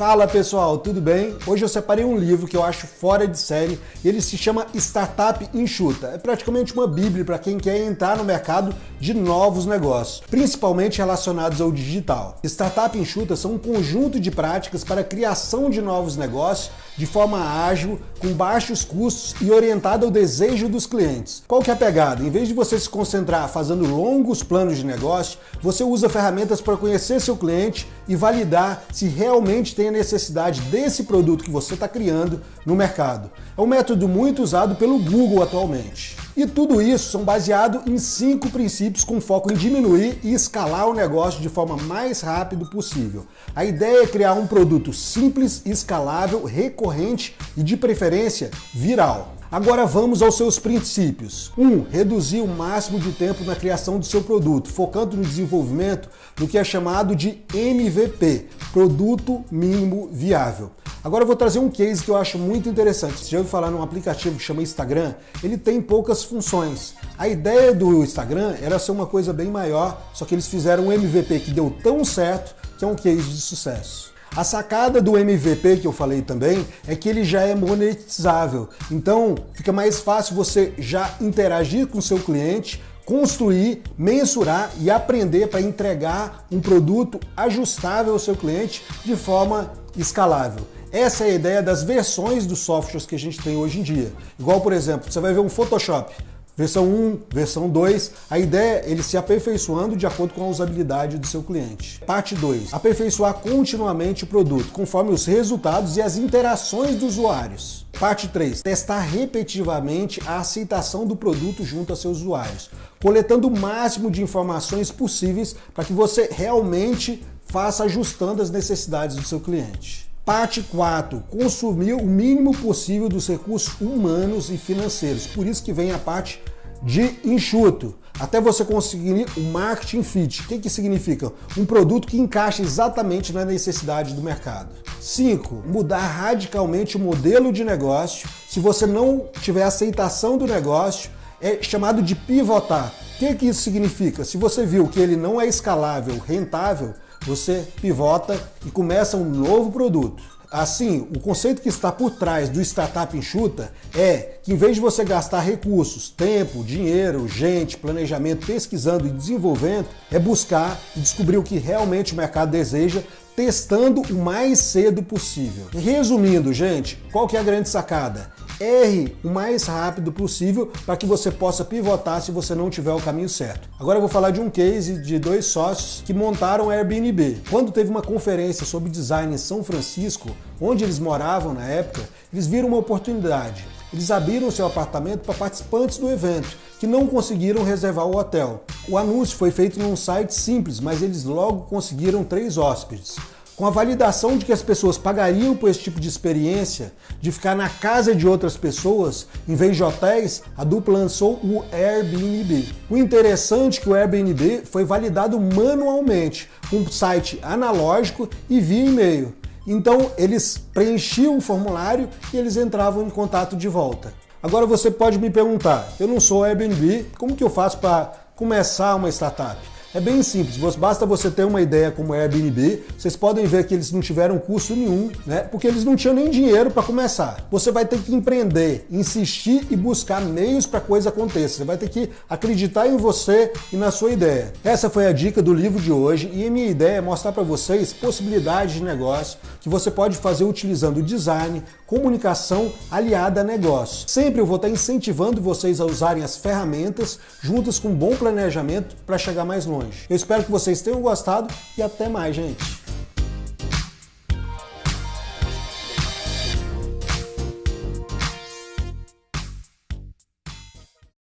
Fala pessoal, tudo bem? Hoje eu separei um livro que eu acho fora de série, ele se chama Startup Enxuta. É praticamente uma bíblia para quem quer entrar no mercado de novos negócios, principalmente relacionados ao digital. Startup Enxuta são um conjunto de práticas para a criação de novos negócios de forma ágil, com baixos custos e orientada ao desejo dos clientes. Qual que é a pegada? Em vez de você se concentrar fazendo longos planos de negócio, você usa ferramentas para conhecer seu cliente e validar se realmente tem a necessidade desse produto que você está criando no mercado. É um método muito usado pelo Google atualmente. E tudo isso são baseado em cinco princípios com foco em diminuir e escalar o negócio de forma mais rápido possível. A ideia é criar um produto simples, escalável, recorrente e de preferência viral. Agora vamos aos seus princípios. 1. Um, reduzir o máximo de tempo na criação do seu produto, focando no desenvolvimento do que é chamado de MVP, Produto Mínimo Viável. Agora eu vou trazer um case que eu acho muito interessante. Você já ouviu falar num aplicativo que chama Instagram? Ele tem poucas funções. A ideia do Instagram era ser uma coisa bem maior, só que eles fizeram um MVP que deu tão certo que é um case de sucesso. A sacada do MVP que eu falei também é que ele já é monetizável. Então fica mais fácil você já interagir com seu cliente, construir, mensurar e aprender para entregar um produto ajustável ao seu cliente de forma escalável. Essa é a ideia das versões dos softwares que a gente tem hoje em dia. Igual, por exemplo, você vai ver um Photoshop. Versão 1, versão 2, a ideia é ele se aperfeiçoando de acordo com a usabilidade do seu cliente. Parte 2, aperfeiçoar continuamente o produto, conforme os resultados e as interações dos usuários. Parte 3, testar repetitivamente a aceitação do produto junto a seus usuários, coletando o máximo de informações possíveis para que você realmente faça ajustando as necessidades do seu cliente. Parte 4, consumir o mínimo possível dos recursos humanos e financeiros. Por isso que vem a parte de enxuto, até você conseguir o marketing fit. O que, que significa? Um produto que encaixa exatamente na necessidade do mercado. 5. Mudar radicalmente o modelo de negócio. Se você não tiver aceitação do negócio, é chamado de pivotar. O que, que isso significa? Se você viu que ele não é escalável, rentável, você pivota e começa um novo produto. Assim, o conceito que está por trás do Startup Enxuta é que em vez de você gastar recursos, tempo, dinheiro, gente, planejamento, pesquisando e desenvolvendo, é buscar e descobrir o que realmente o mercado deseja testando o mais cedo possível. Resumindo, gente, qual que é a grande sacada? Erre o mais rápido possível para que você possa pivotar se você não tiver o caminho certo. Agora eu vou falar de um case de dois sócios que montaram o Airbnb. Quando teve uma conferência sobre design em São Francisco, onde eles moravam na época, eles viram uma oportunidade. Eles abriram seu apartamento para participantes do evento que não conseguiram reservar o hotel. O anúncio foi feito num site simples, mas eles logo conseguiram três hóspedes. Com a validação de que as pessoas pagariam por esse tipo de experiência, de ficar na casa de outras pessoas, em vez de hotéis, a dupla lançou o Airbnb. O interessante é que o Airbnb foi validado manualmente, com um site analógico e via e-mail. Então eles preenchiam o formulário e eles entravam em contato de volta. Agora você pode me perguntar, eu não sou Airbnb, como que eu faço para começar uma startup? É bem simples, basta você ter uma ideia como Airbnb, vocês podem ver que eles não tiveram custo nenhum, né? Porque eles não tinham nem dinheiro para começar. Você vai ter que empreender, insistir e buscar meios para a coisa aconteça. Você vai ter que acreditar em você e na sua ideia. Essa foi a dica do livro de hoje e a minha ideia é mostrar para vocês possibilidades de negócio que você pode fazer utilizando design, comunicação aliada a negócio. Sempre eu vou estar incentivando vocês a usarem as ferramentas juntas com um bom planejamento para chegar mais longe. Eu espero que vocês tenham gostado e até mais, gente.